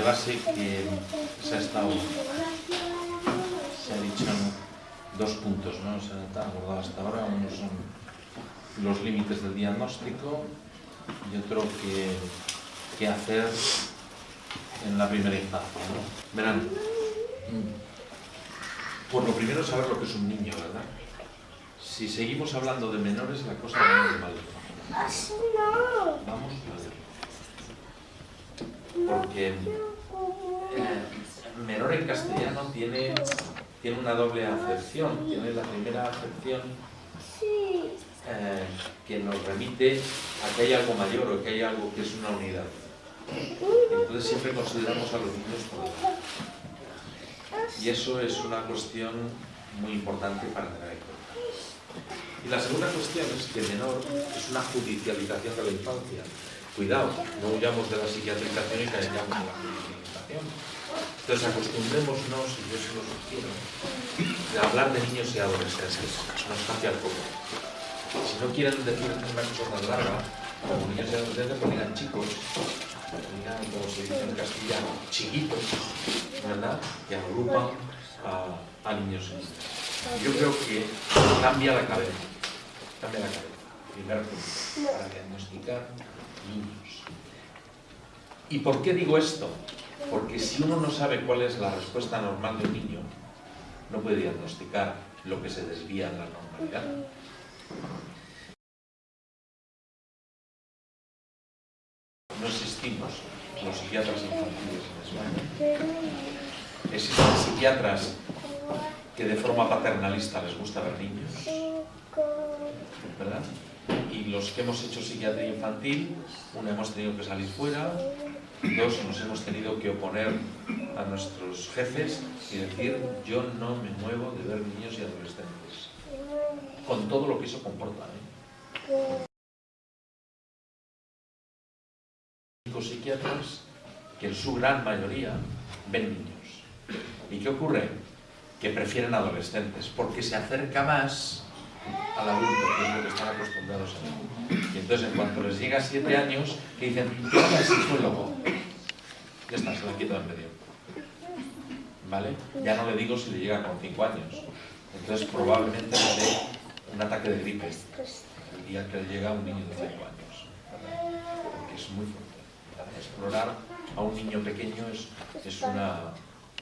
de base que se ha estado, se ha dicho dos puntos, ¿no? Se ha abordado hasta ahora, uno son los límites del diagnóstico y otro que, qué hacer en la primera infancia. ¿no? Verán, por lo primero saber lo que es un niño, ¿verdad? Si seguimos hablando de menores, la cosa va muy mal. Vamos a ver. Porque menor en castellano tiene, tiene una doble acepción. Tiene la primera acepción eh, que nos remite a que hay algo mayor o que hay algo que es una unidad. Entonces siempre consideramos a los niños por Y eso es una cuestión muy importante para tener en cuenta. Y la segunda cuestión es que menor es una judicialización de la infancia. Cuidado, no huyamos de la psiquiatrización y caigamos en la judicialización. Entonces acostumbrémonos, y yo se lo sugiero, a hablar de niños y adolescentes. Nos cambia el poco. Si no quieren decir una cosa más larga, como niños y adolescentes, pues chicos, digan, como se dice en castellano, chiquitos, ¿verdad? Que agrupan a, a niños y niñas. Yo creo que cambia la cabeza, cambia la cabeza. Primer punto, para diagnosticar niños. ¿Y por qué digo esto? Porque si uno no sabe cuál es la respuesta normal de un niño, no puede diagnosticar lo que se desvía de la normalidad. No existimos los psiquiatras infantiles en España. Existen psiquiatras que de forma paternalista les gusta ver niños, ¿verdad? Y los que hemos hecho psiquiatría infantil, uno hemos tenido que salir fuera, dos nos hemos tenido que oponer a nuestros jefes y decir yo no me muevo de ver niños y adolescentes, con todo lo que eso comporta. ¿eh? psiquiatras que en su gran mayoría ven niños. ¿Y qué ocurre? Que prefieren adolescentes, porque se acerca más al adulto, que es lo que están acostumbrados a ver. Y entonces, en cuanto les llega siete años, que dicen, ¿qué es el psicólogo? Ya está, se lo quito en medio. ¿Vale? Ya no le digo si le llega con cinco años. Entonces, probablemente le dé un ataque de gripe el día que le llega a un niño de cinco años. Porque es muy fuerte. Explorar a un niño pequeño es, es, una,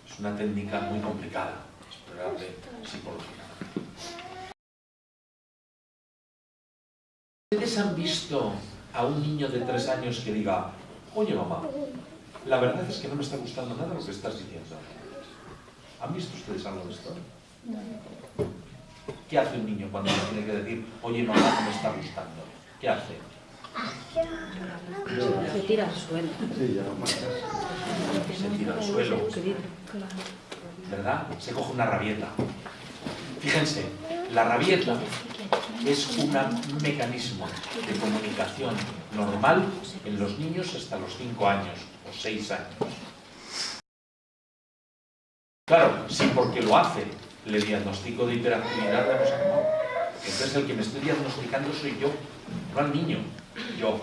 es una técnica muy complicada, explorarle psicológicamente. ¿Ustedes visto a un niño de tres años que diga, oye mamá, la verdad es que no me está gustando nada lo que estás diciendo? ¿Han visto ustedes algo de esto? ¿Qué hace un niño cuando le tiene que decir, oye mamá, no me está gustando? ¿Qué hace? Se tira al suelo. Se tira al suelo. ¿Verdad? Se coge una rabieta. Fíjense, la rabieta es un mecanismo de comunicación normal en los niños hasta los 5 años o 6 años. Claro, si porque lo hace le diagnostico de hiperactividad, vamos a no. Entonces el que me estoy diagnosticando soy yo, no al niño, yo.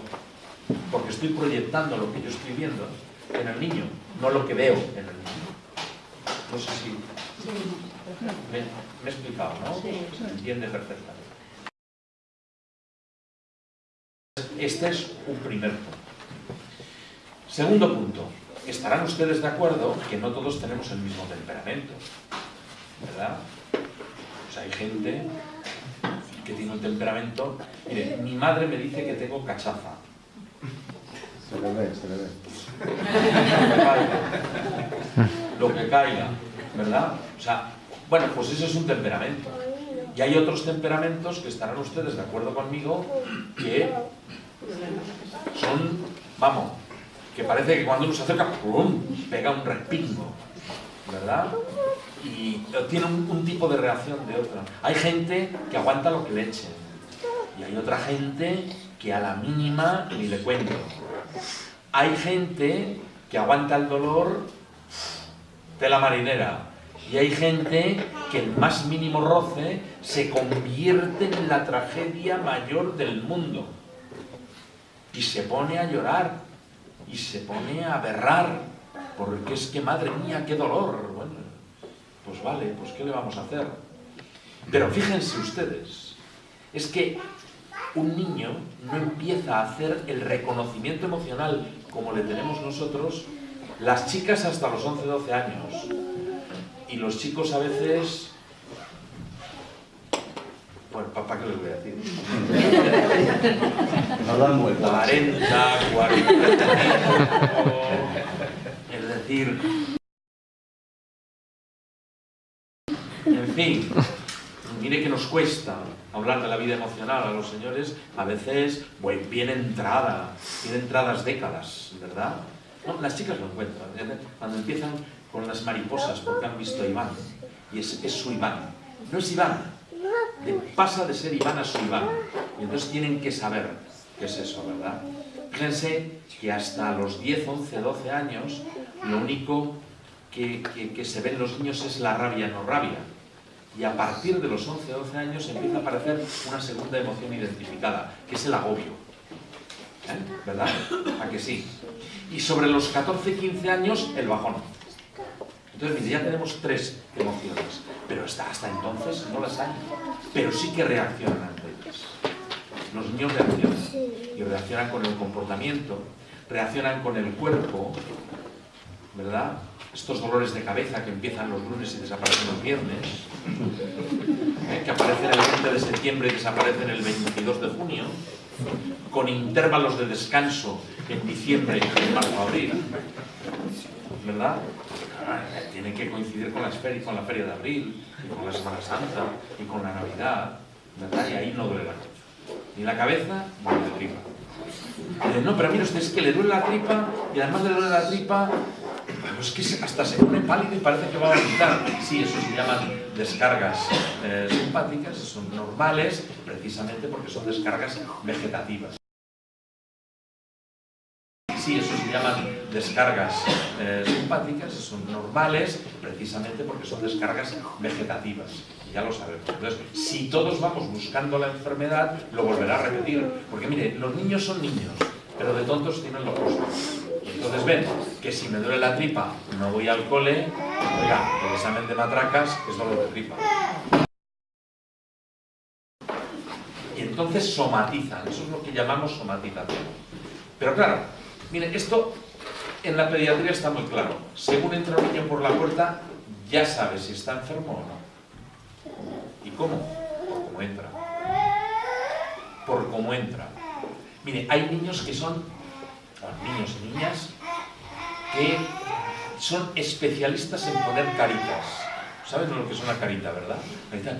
Porque estoy proyectando lo que yo estoy viendo en el niño, no lo que veo en el niño. No sé si me, me he explicado, ¿no? Se entiende perfectamente. Este es un primer punto. Segundo punto. Estarán ustedes de acuerdo que no todos tenemos el mismo temperamento. ¿Verdad? Pues hay gente que tiene un temperamento... Mire, mi madre me dice que tengo cachaza. Se le ve, se le ve. Lo que caiga. Lo que caiga, ¿verdad? O sea, bueno, pues eso es un temperamento. Y hay otros temperamentos que estarán ustedes de acuerdo conmigo que son, vamos, que parece que cuando uno se acerca, ¡pum! pega un respingo, ¿verdad? Y tiene un, tipo de reacción de otra. Hay gente que aguanta lo que le echen. Y hay otra gente que a la mínima ni le cuento. Hay gente que aguanta el dolor de la marinera. Y hay gente que el más mínimo roce se convierte en la tragedia mayor del mundo. Y se pone a llorar, y se pone a berrar, porque es que, madre mía, qué dolor. Bueno, pues vale, pues ¿qué le vamos a hacer? Pero fíjense ustedes, es que un niño no empieza a hacer el reconocimiento emocional como le tenemos nosotros, las chicas hasta los 11, 12 años, y los chicos a veces bueno, ¿para qué les voy a decir? No dan vuelta. 40, 45, es decir... En fin, mire que nos cuesta hablar de la vida emocional a los señores, a veces, bueno, bien entrada, bien entradas décadas, ¿verdad? No, las chicas lo encuentran, cuando empiezan con las mariposas porque han visto a Iván, y es, su Iván. No es Iván, pasa de ser Iván a su Iván. Y entonces tienen que saber qué es eso, ¿verdad? Fíjense que hasta los 10, 11, 12 años, lo único que, que, se ve en los niños es la rabia, no rabia. Y a partir de los 11, 12 años empieza a aparecer una segunda emoción identificada, que es el agobio. ¿Eh? ¿Verdad? ¿A que sí? Y sobre los 14, 15 años, el bajón. Entonces, mire, ya tenemos tres emociones, pero hasta, entonces no las hay. Pero sí que reaccionan ante ellas. Los niños reaccionan. Y reaccionan con el comportamiento, reaccionan con el cuerpo, ¿verdad? Estos dolores de cabeza que empiezan los lunes y desaparecen los viernes, ¿eh? que aparecen el 20 de septiembre y desaparecen el 22 de junio, con intervalos de descanso en diciembre en marzo-abril, ¿verdad? Tiene que coincidir con, las con la feria de abril, con la Semana Santa, y con la Navidad, ¿verdad? Y ahí no duele la cabeza. Ni la cabeza, ni la tripa. no, pero mira usted, es que le duele la tripa, y además le duele la tripa, pues que hasta se pone pálido y parece que va a vomitar. Sí, eso se llaman descargas eh, simpáticas, son normales, precisamente porque son descargas vegetativas sí, eso se llaman descargas eh, simpáticas, son normales, precisamente porque son descargas vegetativas. Ya lo sabemos. Entonces, si todos vamos buscando la enfermedad, lo volverá a repetir. Porque mire, los niños son niños, pero de tontos tienen los rostros. Entonces ven que si me duele la tripa, no voy al cole, oiga, el examen de matracas es dolor de tripa. Y entonces somatizan, eso es lo que llamamos somatización. Pero claro, Miren, esto en la pediatría está muy claro. Según entra un niño por la puerta, ya sabe si está enfermo o no. ¿Y cómo? Por cómo entra. Por cómo entra. Mire, hay niños que son, niños y niñas, que son especialistas en poner caritas. ¿Saben lo que es una carita, verdad? Carita.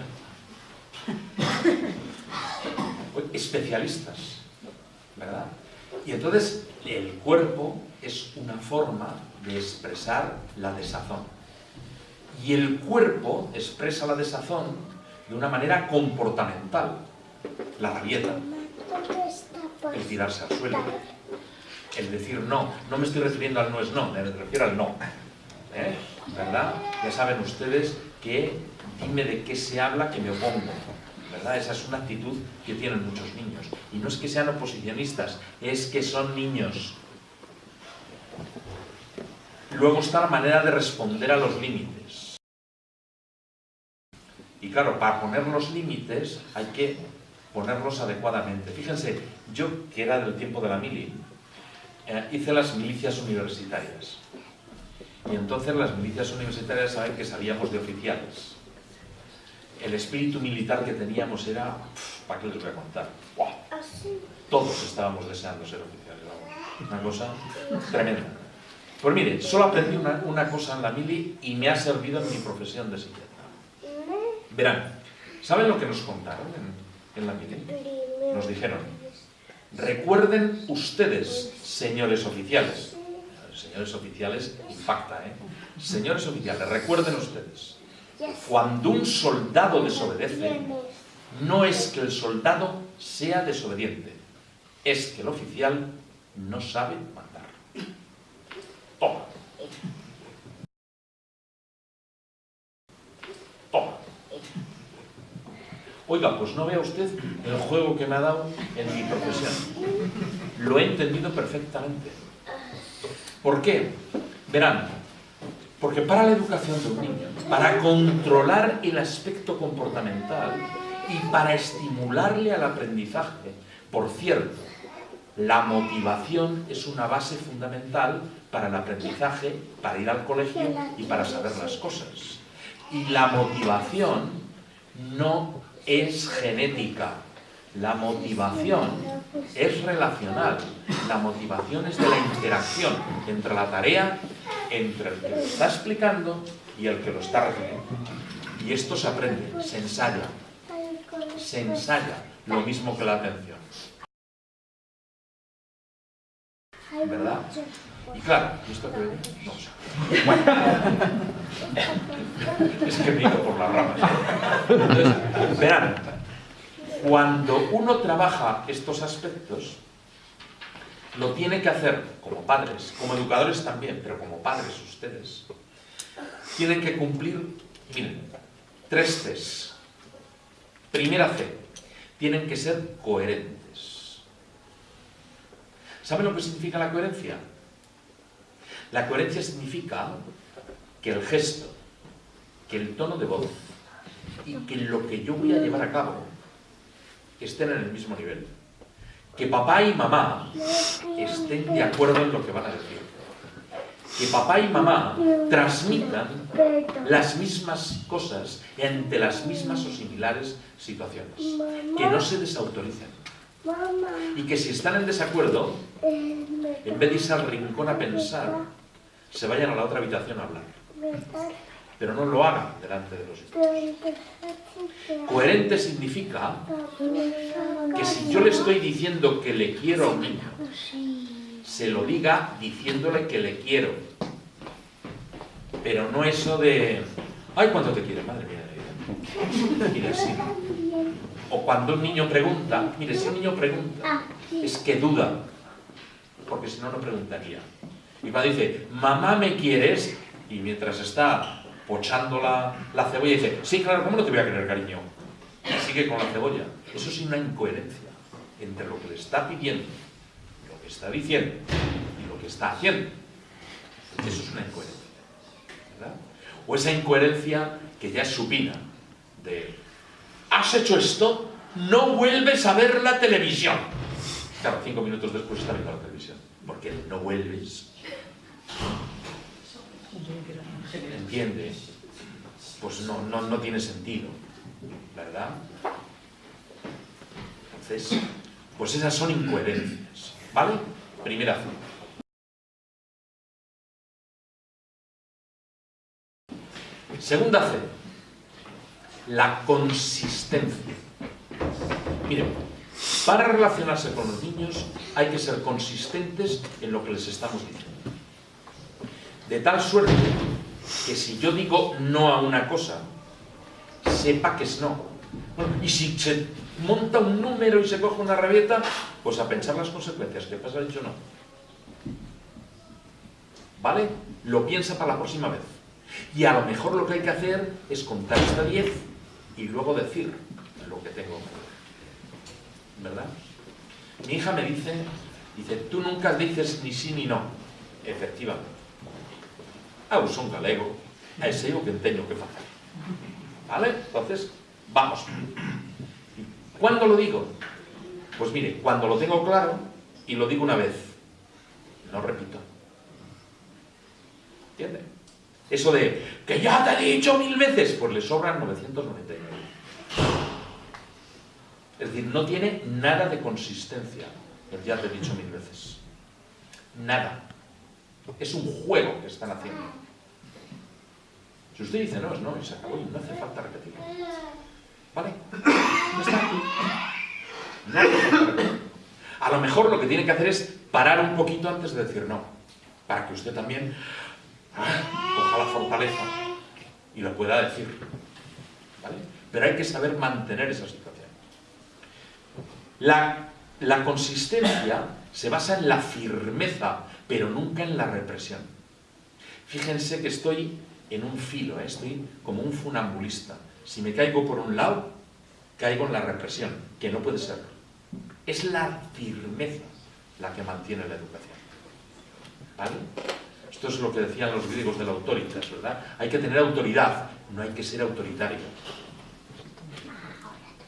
Especialistas, ¿verdad? Y entonces el cuerpo es una forma de expresar la desazón. Y el cuerpo expresa la desazón de una manera comportamental. La rabieta, el tirarse al suelo, el decir no. No me estoy refiriendo al no es no, me refiero al no. ¿Eh? ¿Verdad? Ya saben ustedes que dime de qué se habla que me opongo. Esa es una actitud que tienen muchos niños. Y no es que sean oposicionistas, es que son niños. Luego está la manera de responder a los límites. Y claro, para poner los límites hay que ponerlos adecuadamente. Fíjense, yo, que era del tiempo de la mili, eh, hice las milicias universitarias. Y entonces las milicias universitarias saben que sabíamos de oficiales el espíritu militar que teníamos era, ¿para qué les voy a contar? Todos estábamos deseando ser oficiales, vamos. Una cosa tremenda. Pues mire, solo aprendí una, cosa en la mili y me ha servido en mi profesión de psiquiatra. Verán, ¿saben lo que nos contaron en, en la mili? Nos dijeron, recuerden ustedes, señores oficiales, señores oficiales impacta, ¿eh? Señores oficiales, recuerden ustedes, cuando un soldado desobedece, no es que el soldado sea desobediente, es que el oficial no sabe mandar. Toma. Toma. Oiga, pues no vea usted el juego que me ha dado en mi profesión. Lo he entendido perfectamente. ¿Por qué? Verán, porque para la educación de un niño, para controlar el aspecto comportamental y para estimularle al aprendizaje, por cierto, la motivación es una base fundamental para el aprendizaje, para ir al colegio y para saber las cosas. Y la motivación no es genética, la motivación es relacional, la motivación es de la interacción entre la tarea, entre el que está explicando y el que lo está recibiendo. Y esto se aprende, se ensaya, se ensaya, lo mismo que la atención. ¿Verdad? Y claro, ¿y esto qué No. Bueno. es que me por las ramas. Entonces, verán, cuando uno trabaja estos aspectos, lo tiene que hacer como padres, como educadores también, pero como padres ustedes. Tienen que cumplir, miren, tres Cs. Primera C, tienen que ser coherentes. ¿Saben lo que significa la coherencia? La coherencia significa que el gesto, que el tono de voz y que lo que yo voy a llevar a cabo estén en el mismo nivel. Que papá y mamá estén de acuerdo en lo que van a decir. Que papá y mamá transmitan las mismas cosas ante las mismas o similares situaciones. Que no se desautoricen. Y que si están en desacuerdo, en vez de irse al rincón a pensar, se vayan a la otra habitación a hablar. Pero no lo hagan delante de los hijos. Coherente significa que si yo le estoy diciendo que le quiero a un niño, se lo diga diciéndole que le quiero. Pero no eso de, ay, ¿cuánto te quiere, madre mía? Mire, sí. O cuando un niño pregunta, mire, si un niño pregunta, es que duda, porque si no, no preguntaría. Y cuando dice, mamá, ¿me quieres? Y mientras está pochando la, la cebolla, dice, sí, claro, ¿cómo no te voy a querer, cariño? Y sigue con la cebolla. Eso es una incoherencia entre lo que le está pidiendo, está diciendo y lo que está haciendo. Eso es una incoherencia. ¿verdad? O esa incoherencia que ya es supina, de, has hecho esto, no vuelves a ver la televisión. Claro, cinco minutos después está viendo la televisión. Porque no vuelves entiende, pues no, no, no tiene sentido, ¿verdad? Entonces, pues esas son incoherencias, ¿vale? Primera C. Segunda C, la consistencia. Miren, para relacionarse con los niños hay que ser consistentes en lo que les estamos diciendo. De tal suerte que si yo digo no a una cosa, sepa que es no. y si se monta un número y se coge una rabieta, pues a pensar las consecuencias, ¿qué pasa? Dicho no. ¿Vale? Lo piensa para la próxima vez. Y a lo mejor lo que hay que hacer es contar hasta 10 y luego decir lo que tengo que. ¿Verdad? Mi hija me dice, dice, tú nunca dices ni sí ni no. Efectivamente. Ah, son galego, a ese o que tengo que hacer. ¿Vale? Entonces, vamos. ¿Cuándo lo digo? Pues mire, cuando lo tengo claro y lo digo una vez, no repito. ¿Entiende? Eso de, que ya te he dicho mil veces, pues le sobran 999. Es decir, no tiene nada de consistencia el ya te he dicho mil veces. Nada. Es un juego que están haciendo. Si usted dice no, es no, y se acabó, y no hace falta repetirlo. ¿Vale? No está. Falta repetirlo. A lo mejor lo que tiene que hacer es parar un poquito antes de decir no, para que usted también ah, coja la fortaleza y lo pueda decir. ¿Vale? Pero hay que saber mantener esa situación. La, la consistencia se basa en la firmeza pero nunca en la represión. Fíjense que estoy en un filo, ¿eh? estoy como un funambulista. Si me caigo por un lado, caigo en la represión, que no puede ser. Es la firmeza la que mantiene la educación. ¿Vale? Esto es lo que decían los griegos de la autoritas, ¿verdad? Hay que tener autoridad, no hay que ser autoritario.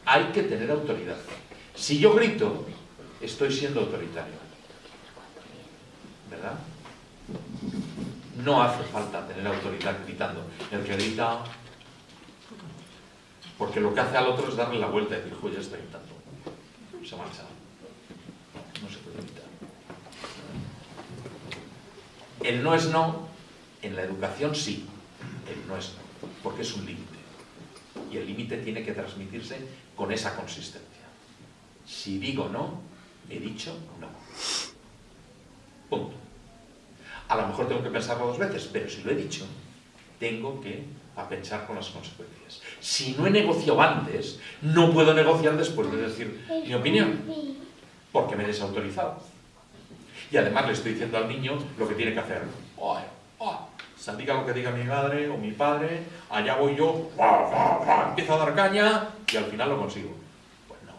Hay que tener autoridad. Si yo grito, estoy siendo autoritario. ¿Verdad? No hace falta tener autoridad gritando. El que grita... Porque lo que hace al otro es darle la vuelta y decir, joder, ya está gritando. Se marcha. No se puede gritar. El no es no, en la educación sí. El no es no, porque es un límite. Y el límite tiene que transmitirse con esa consistencia. Si digo no, he dicho no. Punto. A lo mejor tengo que pensarlo dos veces, pero si lo he dicho, tengo que pensar con las consecuencias. Si no he negociado antes, no puedo negociar después de decir mi opinión, porque me he desautorizado. Y además le estoy diciendo al niño lo que tiene que hacer. Oh, oh, que diga mi madre o mi padre, allá voy yo, empiezo a dar caña y al final lo consigo. Pues no.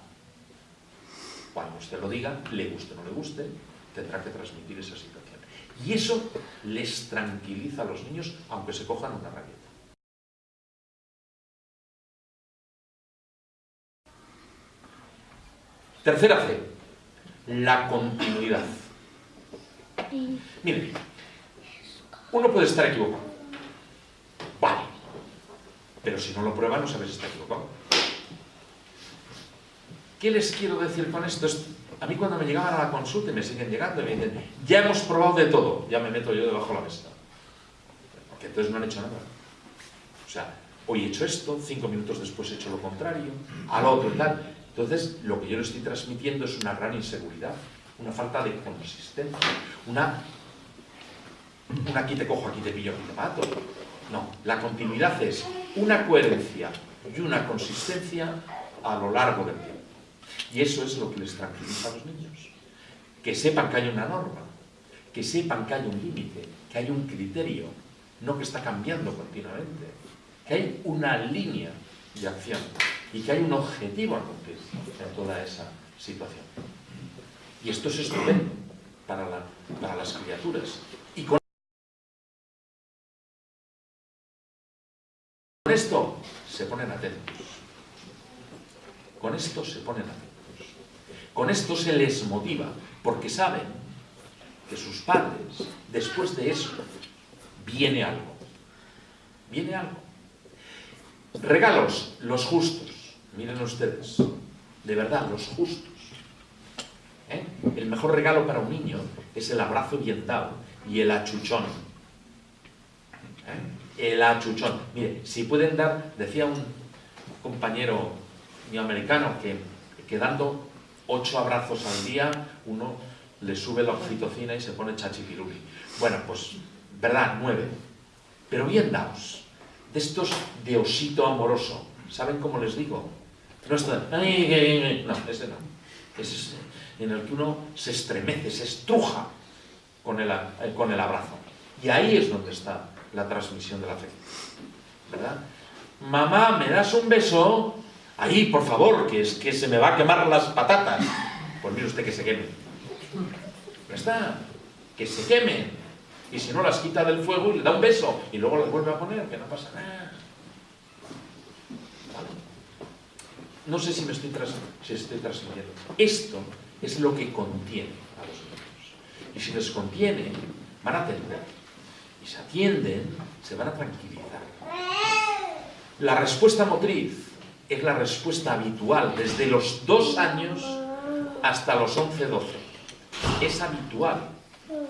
Cuando usted lo diga, le guste o no le guste, tendrá que transmitir esa situación. Y eso les tranquiliza a los niños, aunque se cojan una rabieta. Tercera C, la continuidad. Miren, uno puede estar equivocado. Vale. Pero si no lo prueba, no sabes si está equivocado. ¿Qué les quiero decir con esto? A mí cuando me llegaban a la consulta y me siguen llegando y me dicen, ya hemos probado de todo, ya me meto yo debajo de la mesa. Porque entonces no han hecho nada. O sea, hoy he hecho esto, cinco minutos después he hecho lo contrario, al otro y tal. Entonces, lo que yo le estoy transmitiendo es una gran inseguridad, una falta de consistencia, una un aquí te cojo, aquí te pillo, aquí te mato. No, la continuidad es una coherencia y una consistencia a lo largo del tiempo. Y eso es lo que les tranquiliza a los niños. Que sepan que hay una norma, que sepan que hay un límite, que hay un criterio, no que está cambiando continuamente, que hay una línea de acción y que hay un objetivo a cumplir en toda esa situación. Y esto es estupendo para, para las criaturas. Y con Con esto se ponen atentos. Con esto se ponen atentos. Con esto se les motiva, porque saben que sus padres, después de eso, viene algo. Viene algo. Regalos, los justos. Miren ustedes, de verdad, los justos. ¿Eh? El mejor regalo para un niño es el abrazo bien dado y el achuchón. ¿Eh? el achuchón. Mire, si pueden dar, decía un compañero mío americano que, que dando ocho abrazos al día, uno le sube la oxitocina y se pone chachipiruli. Bueno, pues, verdad, nueve. Pero bien daos. De estos de osito amoroso. ¿Saben cómo les digo? No, esto, no ese no. Ese es en el que uno se estremece, se estruja con el, con el abrazo. Y ahí es donde está la transmisión de la fe. ¿Verdad? Mamá, ¿me das un beso? Ahí, por favor, que es que se me va a quemar las patatas. Pues mire usted que se queme. Ya está. Que se queme. Y si no, las quita del fuego y le da un beso. Y luego las vuelve a poner, que no pasa nada. No sé si me estoy, si estoy transmitiendo. Esto es lo que contiene a los niños. Y si les contiene, van a atender y se atienden, se van a tranquilizar. La respuesta motriz es la respuesta habitual desde los dos años hasta los 11, 12. Es habitual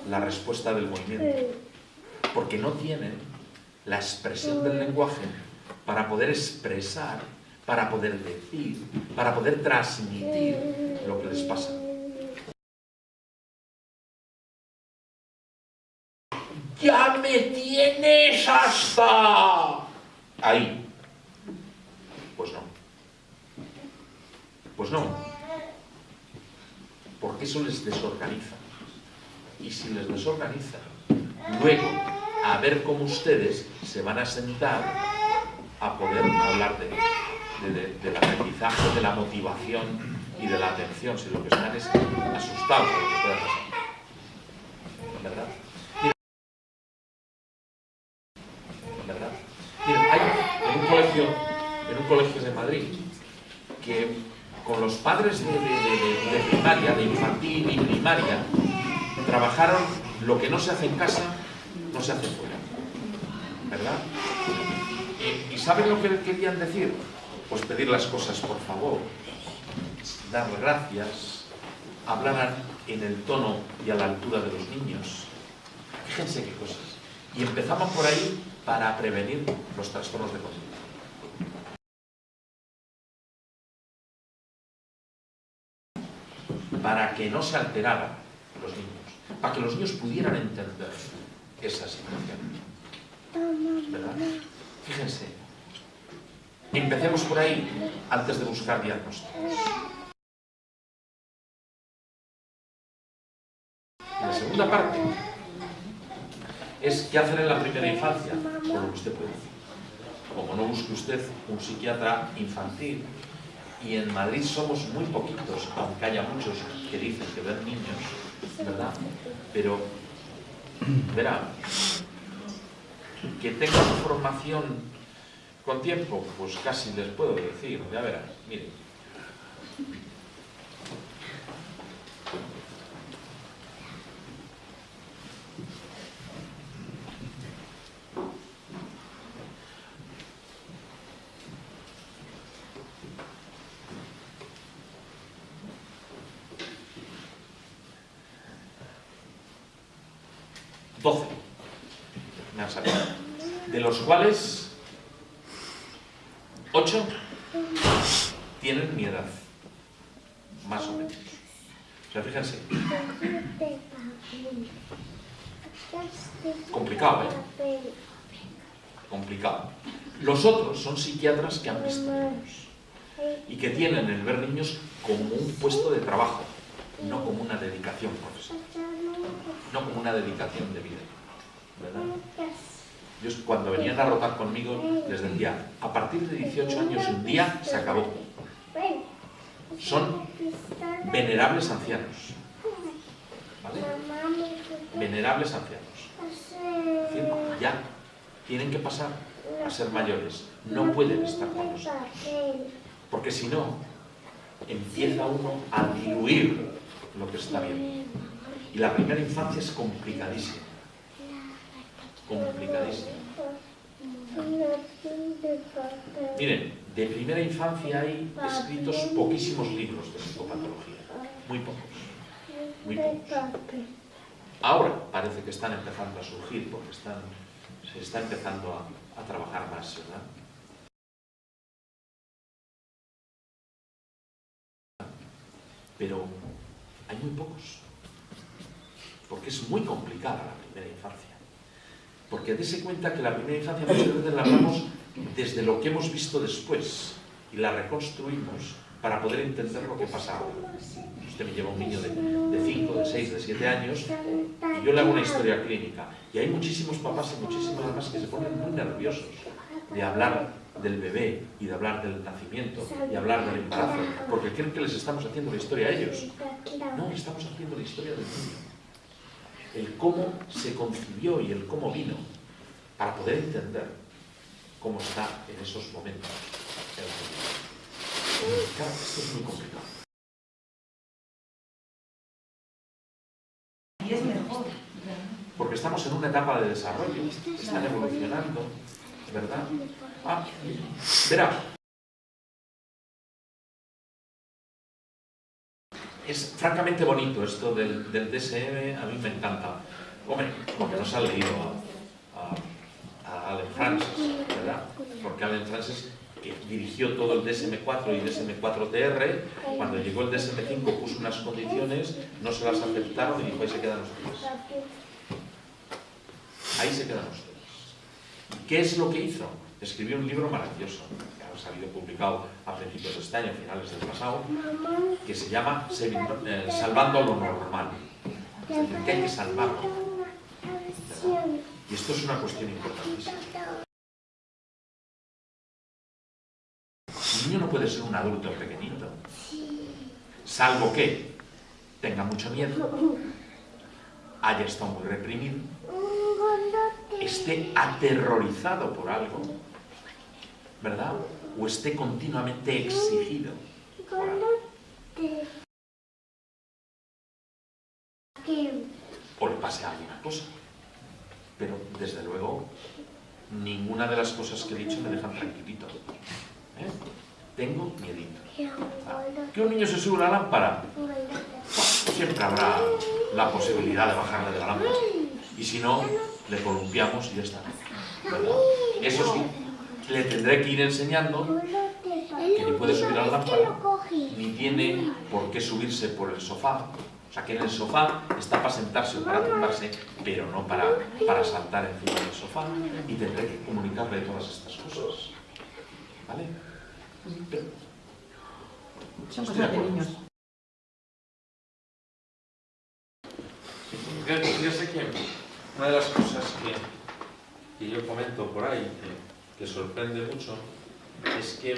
la respuesta del movimiento, porque no tienen la expresión del lenguaje para poder expresar, para poder decir, para poder transmitir lo que les pasa. ya me tienes hasta ahí. Pues no, porque eso les desorganiza. Y si les desorganiza, luego, a ver cómo ustedes se van a sentar a poder hablar de, de, de, del aprendizaje, de la motivación y de la atención, si lo que están es asustados de lo que pueda pasar. ¿Verdad? ¿Verdad? Miren, hay en un colegio, en un colegio de Madrid, que con los padres de, primaria, de infantil y primaria, trabajaron lo que no se hace en casa, no se hace fuera. ¿Verdad? ¿Y, saben lo que querían decir? Pues pedir las cosas por favor, dar gracias, hablar en el tono y a la altura de los niños. Fíjense qué cosas. Y empezamos por ahí para prevenir los trastornos de conducta. Para que no se alteraran los niños, para que los niños pudieran entender esa situación. ¿Verdad? Fíjense, empecemos por ahí antes de buscar diagnósticos. La segunda parte es qué hacer en la primera infancia, con lo que usted puede decir. Como no busque usted un psiquiatra infantil, y en Madrid somos muy poquitos, aunque haya muchos que dicen que ven niños, ¿verdad? Pero, verá, que tenga formación con tiempo, pues casi les puedo decir, ya verás, miren. Doce me han salido. De los cuales, ocho tienen mi edad. Más o menos. O sea, fíjense. Complicado, ¿eh? Complicado. Los otros son psiquiatras que han visto niños y que tienen el ver niños como un puesto de trabajo, no como una dedicación profesional, no como una dedicación de vida. Yo cuando venían a rotar conmigo les decía, a partir de 18 años un día se acabó. Son venerables ancianos. Venerables ancianos. ya tienen que pasar a ser mayores. No pueden estar con nosotros. Porque si no, empieza uno a diluir lo que está bien. Y la primera infancia es complicadísima complicadísimo. Miren, de primera infancia hay escritos poquísimos libros de psicopatología, muy pocos, muy pocos. Ahora parece que están empezando a surgir porque se está empezando a trabajar más, ¿verdad? Pero hay muy pocos, porque es muy complicada la primera infancia. Porque dése cuenta que la primera infancia muchas veces la hablamos desde lo que hemos visto después y la reconstruimos para poder entender lo que pasa ahora. Usted me lleva un niño de 5, de 6, de 7 años y yo le hago una historia clínica. Y hay muchísimos papás y muchísimas mamás que se ponen muy nerviosos de hablar del bebé y de hablar del nacimiento y hablar del embarazo, porque creen que les estamos haciendo la historia a ellos. No, estamos haciendo la historia del niño el cómo se concibió y el cómo vino, para poder entender cómo está en esos momentos. Claro, esto es muy complicado. Y es mejor. Porque estamos en una etapa de desarrollo, están evolucionando, ¿verdad? Ah, verá, es francamente bonito esto del, DSM, a mí me encanta. Hombre, porque nos ha leído a, a, Allen Francis, ¿verdad? Porque Allen Francis que dirigió todo el DSM-4 y DSM-4-TR, cuando llegó el DSM-5 puso unas condiciones, no se las aceptaron y dijo, ahí se quedan ustedes. Ahí se quedan ustedes. ¿Y qué es lo que hizo? Escribió un libro maravilloso, ha salido publicado a principios de este año, finales del pasado, que se llama eh, Salvando lo Normal. Es decir, que hay que salvarlo. Y esto es una cuestión importantísima. Un niño no puede ser un adulto pequeñito, salvo que tenga mucho miedo, haya estado muy reprimido, esté aterrorizado por algo, ¿verdad? O esté continuamente exigido. O le pase a alguien una cosa. Pero, desde luego, ninguna de las cosas que he dicho me dejan tranquilito. ¿eh? Tengo miedito. ¿Que un niño se sube a la lámpara? Siempre habrá la posibilidad de bajarle de la lámpara. Y si no, le columpiamos y ya está. Eso sí, le tendré que ir enseñando que ni puede subir a la lámpara, ni tiene por qué subirse por el sofá. O sea, que en el sofá está para sentarse o para tumbarse, pero no para, para saltar encima del sofá. Y tendré que comunicarle todas estas cosas. ¿Vale? Son cosas de niños. Yo sé que una de las cosas que, que yo comento por ahí, que, que, sorprende mucho, es que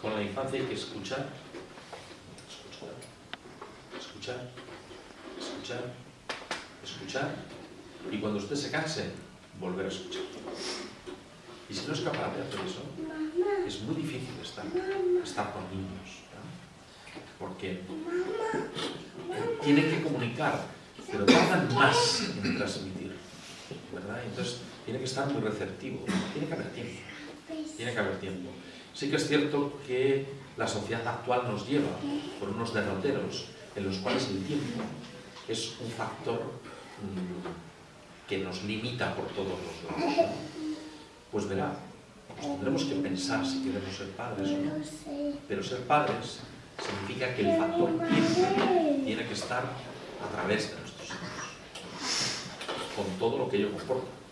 con la infancia hay que escuchar, escuchar, escuchar, escuchar, escuchar, y cuando usted se canse, volver a escuchar. Y si no es capaz de hacer eso, es muy difícil estar, estar con niños, porque tienen que comunicar, pero tardan más en transmitir, ¿verdad? Entonces tiene que estar muy receptivo, tiene que haber tiempo, tiene que haber tiempo. Sí que es cierto que la sociedad actual nos lleva por unos derroteros en los cuales el tiempo es un factor mmm, que nos limita por todos los lados. Pues verá, pues tendremos que pensar si queremos ser padres o no. Pero ser padres significa que el factor tiempo tiene que estar a través de nuestros hijos, con todo lo que ello comporta.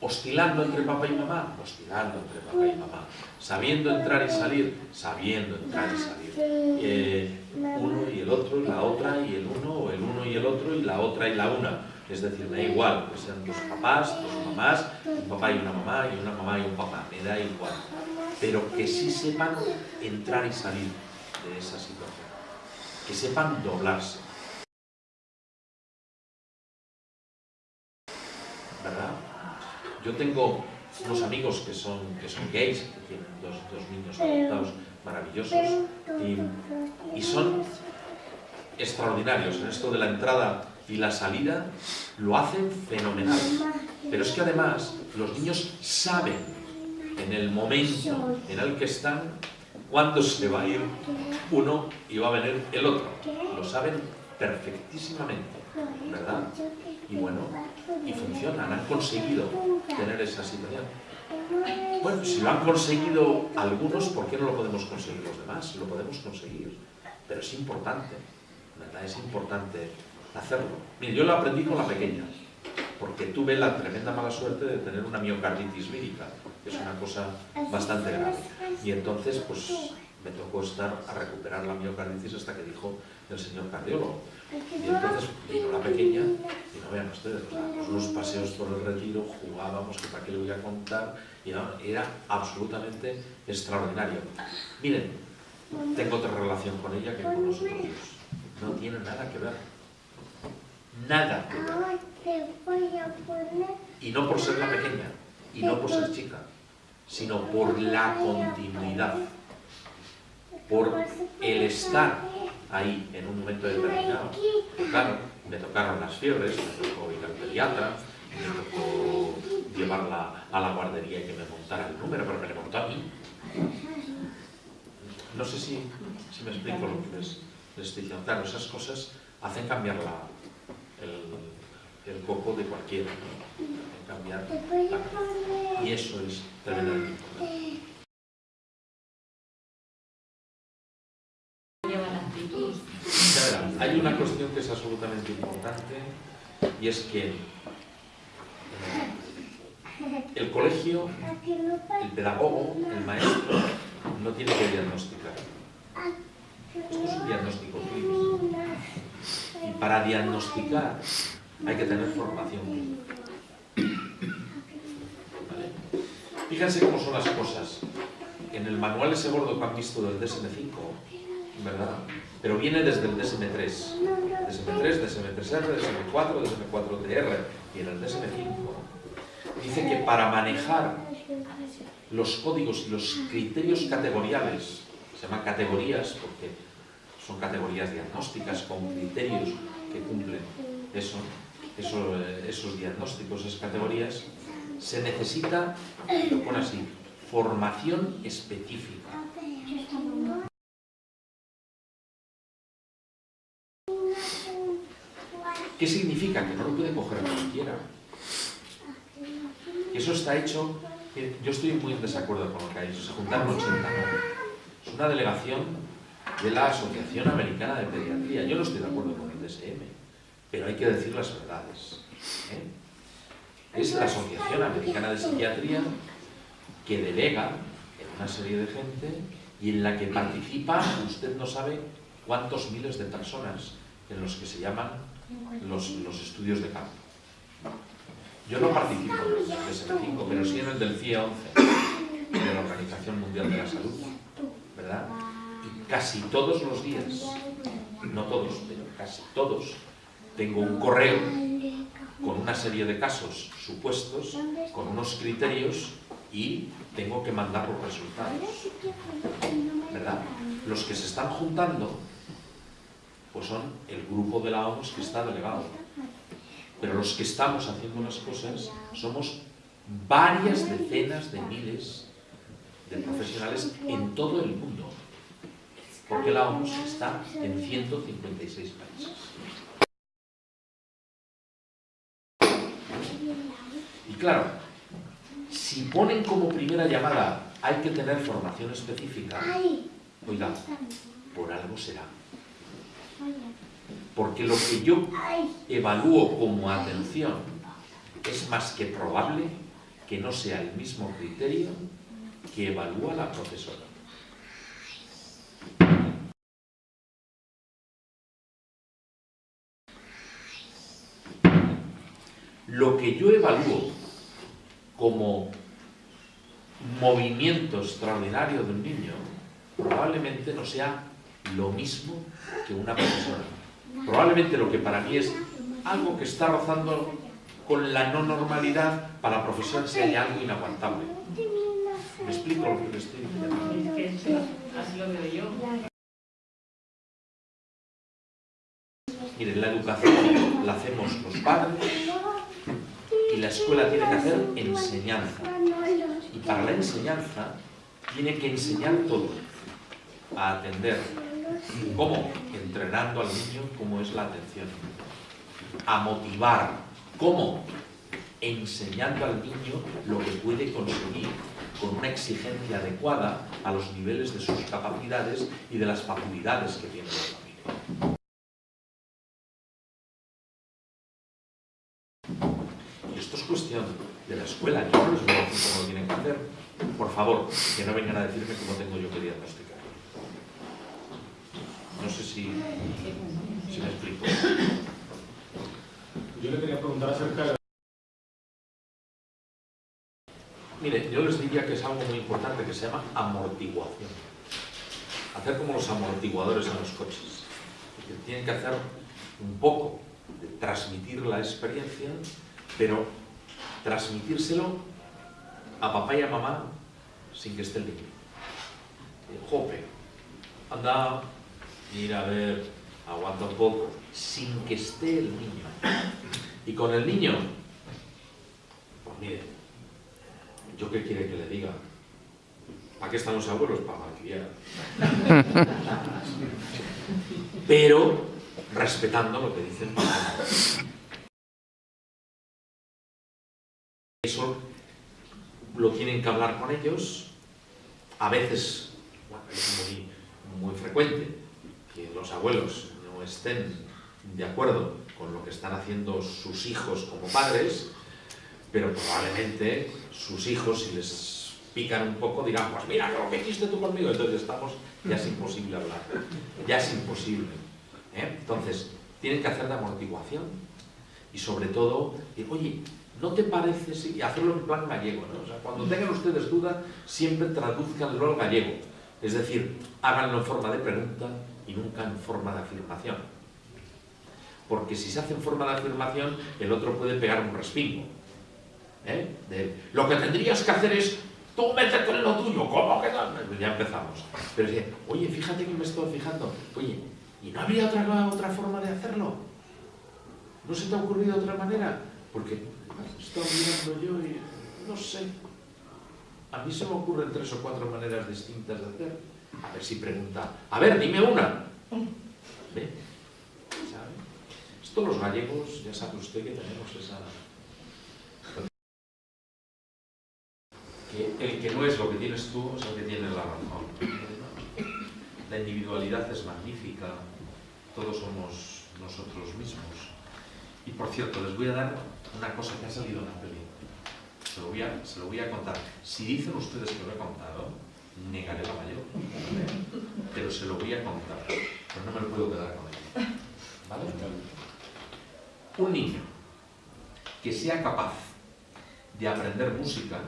Oscilando entre papá y mamá, oscilando entre papá y mamá. Sabiendo entrar y salir, sabiendo entrar y salir. Eh, uno y el otro, y la otra y el uno, o el uno y el otro, y la otra y la una es decir, da igual que sean dos papás, dos mamás, un papá y una mamá, y una mamá y un papá, me da igual. Pero que sí sepan entrar y salir de esa situación. Que sepan doblarse. ¿Verdad? Yo tengo unos amigos que son, que son gays, que tienen dos, dos niños adoptados maravillosos, y, y son extraordinarios en esto de la entrada y la salida lo hacen fenomenal. Pero es que además los niños saben en el momento en el que están cuándo se va a ir uno y va a venir el otro. Lo saben perfectísimamente, ¿verdad? Y bueno, y funcionan, han conseguido tener esa situación. Bueno, si lo han conseguido algunos, ¿por qué no lo podemos conseguir los demás? Lo podemos conseguir, pero es importante, ¿verdad? Es importante hacerlo. Mire, yo lo aprendí con la pequeña, porque tuve la tremenda mala suerte de tener una miocarditis vírica, que es una cosa bastante grave. Y entonces, pues, me tocó estar a recuperar la miocarditis hasta que dijo el señor cardiólogo. Y entonces vino la pequeña, y no vean ustedes, o unos paseos por el retiro, jugábamos, que para qué le voy a contar, y era absolutamente extraordinario. Miren, tengo otra relación con ella que con nosotros. No tiene nada que ver nada que ver. Y no por ser la pequeña, y no por ser chica, sino por la continuidad, por el estar ahí en un momento determinado. Claro, me tocaron las fiebres, me tocó ir al pediatra, me tocó llevarla a la guardería y que me montara el número, pero me le montó a mí. No sé si, si me explico lo que les, les estoy diciendo. Claro, esas cosas hacen cambiar el, coco de cualquiera, Y eso es tremendamente importante. Hay una cuestión que es absolutamente importante y es que el colegio, el pedagogo, el maestro, no tiene que diagnosticar. Esto es un diagnóstico clínico. Y para diagnosticar hay que tener formación clínica. Fíjense cómo son las cosas. En el manual ese gordo que han visto del DSM-5, ¿verdad? Pero viene desde el DSM-3. DSM-3, DSM-3R, DSM-4, DSM-4-TR. Y en el DSM-5 dice que para manejar los códigos y los criterios categoriales, se llaman categorías porque son categorías diagnósticas con criterios que cumplen eso, esos diagnósticos, esas categorías, se necesita, lo pone así, formación específica. ¿Qué significa? Que no lo puede coger cualquiera. Eso está hecho... Yo estoy muy en desacuerdo con lo que ha dicho. Se juntaron 80, Es una delegación de la Asociación Americana de Pediatría. Yo no estoy de acuerdo con el DSM, pero hay que decir las verdades. ¿eh? Es la Asociación Americana de Psiquiatría que delega en una serie de gente y en la que participa, usted no sabe cuántos miles de personas en los que se llaman los, los estudios de campo. Yo no participo en el DSM-5, pero sí en el del CIE 11, de la Organización Mundial de la Salud, ¿verdad? Y casi todos los días, no todos, pero casi todos, tengo un correo con una serie de casos supuestos, con unos criterios y tengo que mandar los resultados. ¿Verdad? Los que se están juntando pues son el grupo de la OMS que está delegado. Pero los que estamos haciendo las cosas somos varias decenas de miles de profesionales en todo el mundo. Porque la OMS está en 156 países. Y claro, si ponen como primera llamada hay que tener formación específica, oiga, por algo será. Porque lo que yo evalúo como atención es más que probable que no sea el mismo criterio que evalúa la profesora. Lo que yo evalúo como movimiento extraordinario de un niño probablemente no sea lo mismo que una profesora. Probablemente lo que para mí es algo que está rozando con la no normalidad, para la profesora sea algo inaguantable. ¿Me explico lo que le estoy diciendo? Así lo veo yo. Miren, la educación la hacemos los padres y la escuela tiene que hacer enseñanza. Y para la enseñanza tiene que enseñar todo, a atender, ¿Cómo? Entrenando al niño cómo es la atención. A motivar. ¿Cómo? Enseñando al niño lo que puede conseguir con una exigencia adecuada a los niveles de sus capacidades y de las facilidades que tiene la familia. Y esto es cuestión de la escuela, yo no les voy cómo lo tienen que hacer. Por favor, que no vengan a decirme cómo tengo yo que diagnosticar. No sé si, si me explico. Yo le quería preguntar acerca de... Mire, yo les diría que es algo muy importante que se llama amortiguación. Hacer como los amortiguadores en los coches. Que tienen que hacer un poco de transmitir la experiencia, pero transmitírselo a papá y a mamá sin que esté el niño. Jope, anda mira a ver, aguanta un poco, sin que esté el niño. Y con el niño, pues mire, ¿yo qué quiere que le diga? ¿Para qué están los abuelos? Para malcriar. Pero respetando lo que dicen Eso lo tienen que hablar con ellos, a veces, bueno, es muy, muy frecuente, que los abuelos no estén de acuerdo con lo que están haciendo sus hijos como padres, pero probablemente sus hijos, si les pican un poco, dirán, pues mira, lo que hiciste tú conmigo, entonces estamos, ya es imposible hablar, ya es imposible. ¿eh? Entonces, tienen que hacer de amortiguación y sobre todo, oye, ¿no te parece si hacerlo en plan gallego? cuando tengan ustedes duda, siempre traduzcanlo al gallego. Es decir, háganlo en forma de pregunta y nunca en forma de afirmación. Porque si se hace en forma de afirmación, el otro puede pegar un respingo. ¿eh? Lo que tendrías que hacer es, tú métete en lo tuyo, ¿cómo que no? Ya empezamos. Pero dice, oye, fíjate que me estoy fijando, oye, ¿y no habría otra, otra forma de hacerlo? ¿No se te ha ocurrido otra manera? Porque estoy mirando yo y no sé. A mí se me ocurren tres o cuatro maneras distintas de hacer. A ver si pregunta, a ver, dime una. ¿Ve? ¿Sabe? Esto los gallegos, ya sabe usted que tenemos esa... Que el que no es lo que tienes tú es el que tiene la razón. La individualidad es magnífica, todos somos nosotros mismos. Y por cierto, les voy a dar una cosa que ha salido en la peli. Se lo voy a, se lo voy a contar. Si dicen ustedes que lo he contado, negaré la mayor. Pero se lo voy a contar. Pero no me lo puedo quedar con él. ¿Vale? Un niño que sea capaz de aprender música,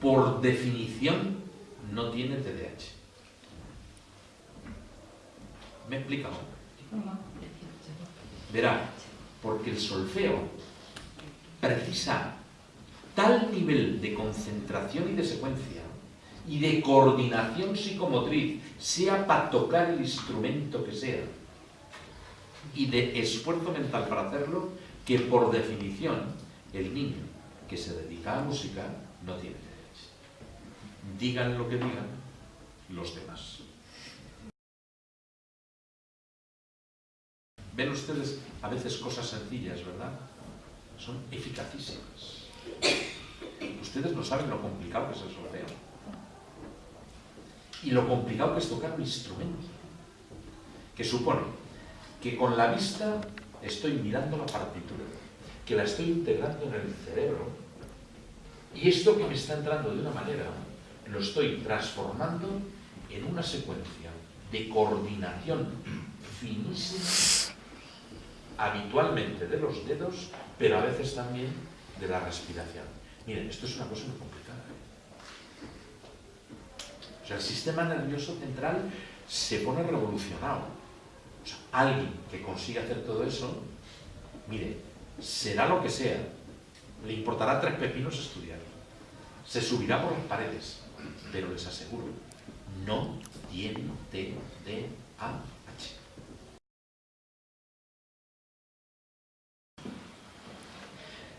por definición, no tiene TDAH. ¿Me he? Verá, porque el solfeo precisa tal nivel de concentración y de secuencia y de coordinación psicomotriz, sea para tocar el instrumento que sea, y de esfuerzo mental para hacerlo, que por definición el niño que se dedica a música no tiene derecho. Digan lo que digan los demás. Ven ustedes a veces cosas sencillas, ¿verdad? Son eficacísimas. Ustedes no saben lo complicado que es el solfeo. Y lo complicado que es tocar un instrumento. Que supone que con la vista estoy mirando la partitura, que la estoy integrando en el cerebro, y esto que me está entrando de una manera, lo estoy transformando en una secuencia de coordinación finísima, habitualmente de los dedos, pero a veces también de la respiración. Miren, esto es una cosa muy complicada. ¿eh? O sea, el sistema nervioso central se pone revolucionado. O sea, alguien que consiga hacer todo eso, mire, será lo que sea, le importará tres pepinos estudiar. Se subirá por las paredes, pero les aseguro, no tiene TDAH.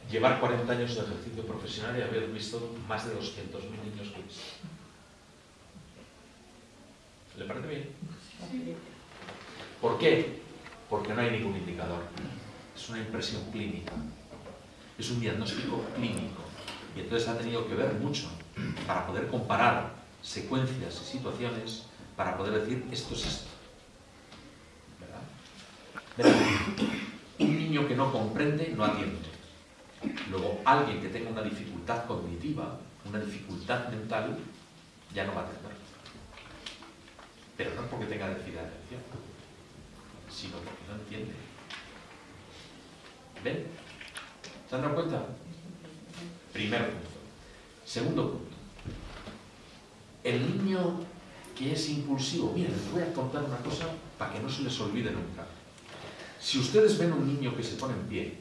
Llevar 40 años de ejercicio profesional y haber visto más de 200.000 niños que ¿Le parece bien? ¿Por qué? Porque no hay ningún indicador. Es una impresión clínica. Es un diagnóstico clínico. Y entonces ha tenido que ver mucho para poder comparar secuencias y situaciones para poder decir esto es esto. ¿Verdad? Un niño que no comprende no atiende. Luego, alguien que tenga una dificultad cognitiva, una dificultad mental, ya no va a atender. Pero no porque tenga déficit de sino porque no entiende. ¿Ven? ¿Se han dado cuenta? Primer punto. Segundo punto. El niño que es impulsivo, miren, les voy a contar una cosa para que no se les olvide nunca. Si ustedes ven un niño que se pone en pie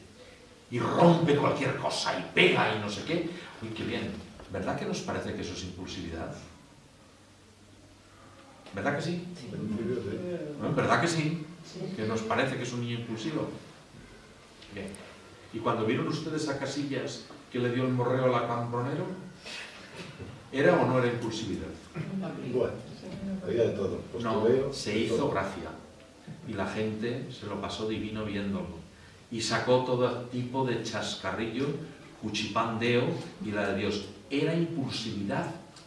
y rompe cualquier cosa y pega y no sé qué, uy, qué bien, ¿verdad que nos parece que eso es impulsividad? ¿Verdad que sí? ¿No? ¿Verdad que sí? Que nos parece que es un niño impulsivo. Bien. ¿Y cuando vieron ustedes a Casillas que le dio el morreo a la Cambronero? ¿Era o no era impulsividad? Bueno, había de todo. No, Postureo, se hizo todo. gracia. Y la gente se lo pasó divino viéndolo. Y sacó todo tipo de chascarrillo, cuchipandeo y la de Dios. Era impulsividad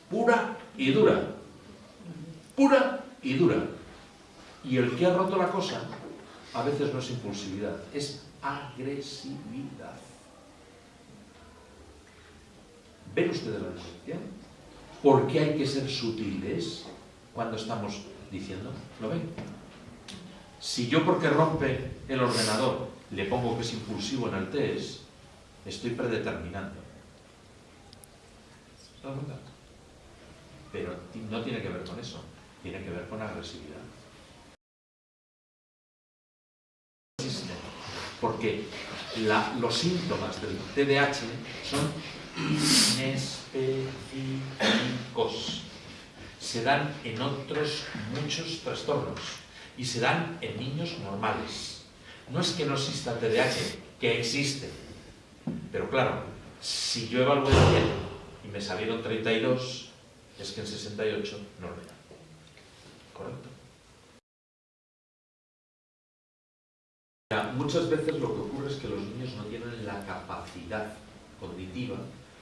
pura y dura. Pura y dura. Y el que ha roto la cosa, a veces no es impulsividad, es agresividad. ¿Ven ustedes la diferencia? ¿Por qué hay que ser sutiles cuando estamos diciendo? ¿Lo ven? Si yo porque rompe el ordenador le pongo que es impulsivo en el test, estoy predeterminando. Pero no tiene que ver con eso, tiene que ver con agresividad. Porque los síntomas del TDAH son inespecíficos. Se dan en otros muchos trastornos y se dan en niños normales. No es que no exista TDAH, que existe. Pero claro, si yo evalué bien y me salieron 32, es que en 68 no lo era. ¿Correcto? Muchas veces lo que ocurre es que los niños no tienen la capacidad cognitiva,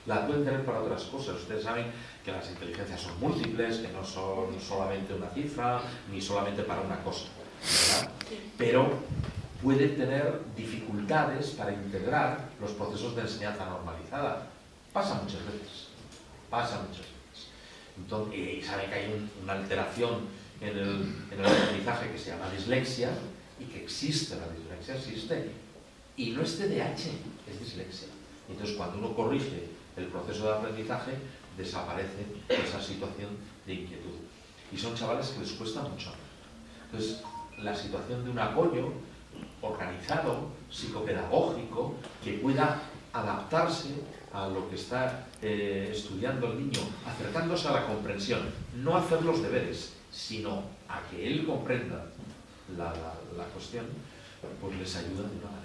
la pueden tener para otras cosas. Ustedes saben que las inteligencias son múltiples, que no son solamente una cifra, ni solamente para una cosa. Pero pueden tener dificultades para integrar los procesos de enseñanza normalizada. Pasa muchas veces, pasa muchas veces. Entonces, y saben que hay una alteración en el, en el aprendizaje que se llama dislexia, y que existe la dislexia, existe. Y no es TDAH, es dislexia. Entonces, cuando uno corrige el proceso de aprendizaje, desaparece esa situación de inquietud. Y son chavales que les cuesta mucho. Entonces, la situación de un apoyo organizado, psicopedagógico, que pueda adaptarse a lo que está eh, estudiando el niño, acercándose a la comprensión, no hacer los deberes, sino a que él comprenda la, la, cuestión, pues les ayuda de una manera